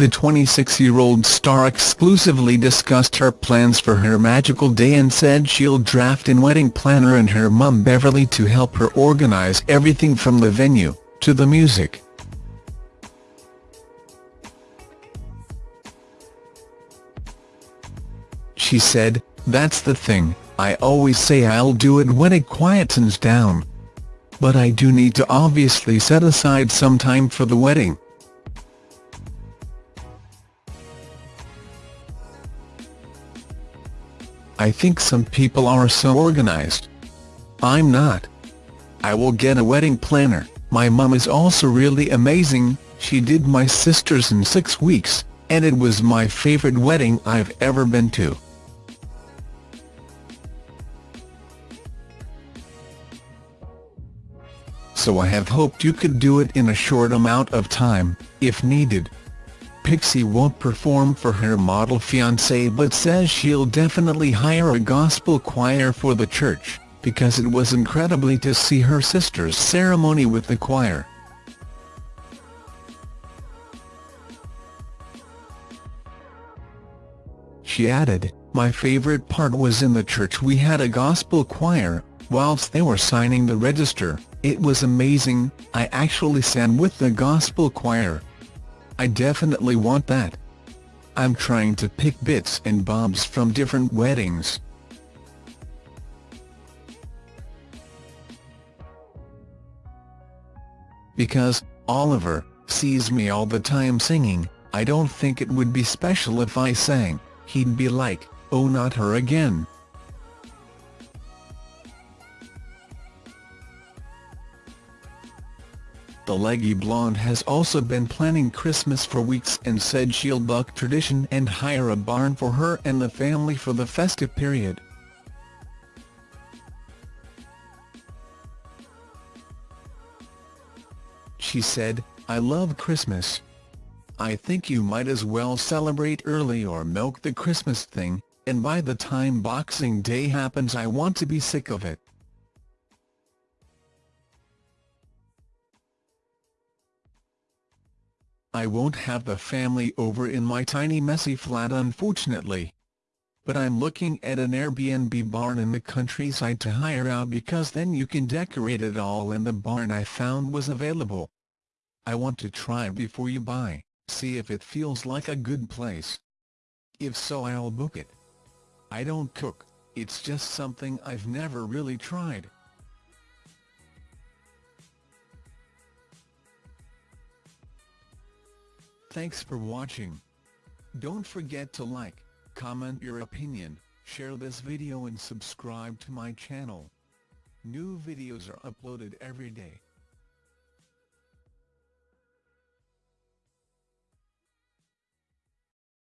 the 26-year-old star exclusively discussed her plans for her magical day and said she'll draft in wedding planner and her mum Beverly to help her organise everything from the venue, to the music. She said, that's the thing, I always say I'll do it when it quietens down. But I do need to obviously set aside some time for the wedding. I think some people are so organized. I'm not. I will get a wedding planner, my mum is also really amazing, she did my sister's in six weeks, and it was my favorite wedding I've ever been to. So I have hoped you could do it in a short amount of time, if needed. Pixie won't perform for her model fiancé but says she'll definitely hire a gospel choir for the church, because it was incredibly to see her sister's ceremony with the choir. She added, My favourite part was in the church we had a gospel choir, whilst they were signing the register, it was amazing, I actually sang with the gospel choir. I definitely want that. I'm trying to pick bits and bobs from different weddings. Because, Oliver, sees me all the time singing, I don't think it would be special if I sang, he'd be like, oh not her again. The leggy blonde has also been planning Christmas for weeks and said she'll buck tradition and hire a barn for her and the family for the festive period. She said, I love Christmas. I think you might as well celebrate early or milk the Christmas thing, and by the time Boxing Day happens I want to be sick of it. I won't have the family over in my tiny messy flat unfortunately. But I'm looking at an Airbnb barn in the countryside to hire out because then you can decorate it all and the barn I found was available. I want to try before you buy, see if it feels like a good place. If so I'll book it. I don't cook, it's just something I've never really tried. Thanks for watching. Don't forget to like, comment your opinion, share this video and subscribe to my channel. New videos are uploaded every day.